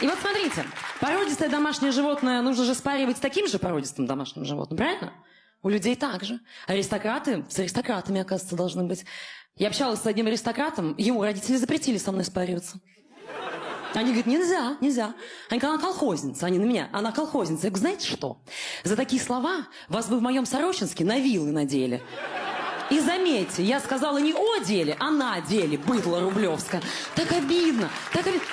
И вот смотрите, породистое домашнее животное нужно же спаривать с таким же породистым домашним животным, правильно? У людей так же. Аристократы с аристократами, оказывается, должны быть. Я общалась с одним аристократом, ему родители запретили со мной спариваться. Они говорят, нельзя, нельзя. Они говорят, она колхозница. Они на меня, она колхозница. Я говорю, знаете что? За такие слова вас бы в моем Сорочинске на вилы надели. И заметьте, я сказала не о деле, а на деле, быдло рублевска. Так обидно, так обидно.